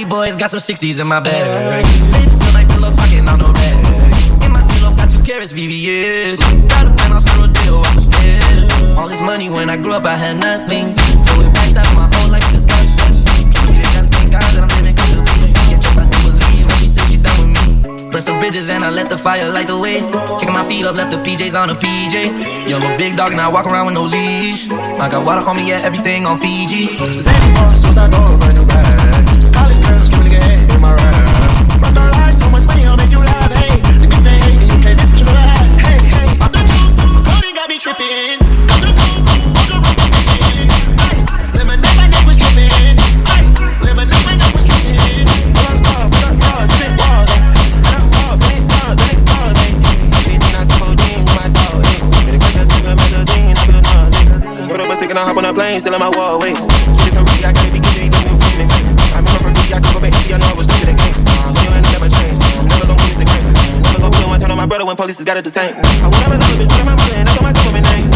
boys got some 60s in my bag. Lips feel like pillow talking on no bag. In my pillow got two carats, VVS. Got a penthouse, no deal, off the stairs. All this money when I grew up, I had nothing. So it backed up my whole life, just got stressed. Truly, gotta thank God that I'm living comfortably. Can't trust, I do believe when she said she done with me. Burn some bridges and I let the fire light the way. Kicking my feet up, left the PJs on a PJ. Young little big dog and I walk around with no leash. I got water on me, yeah, everything on Fiji. Zany boss, once I go, brand new bag. College girls, give me the head still in my wall, wait. Get some I don't gotta be good, I go back I know I was to the game. Uh, you ain't never change. I'm never gonna lose the game. Never gonna be one turn on my brother when police got to detain. I would never love a bitch, put my mother, and that's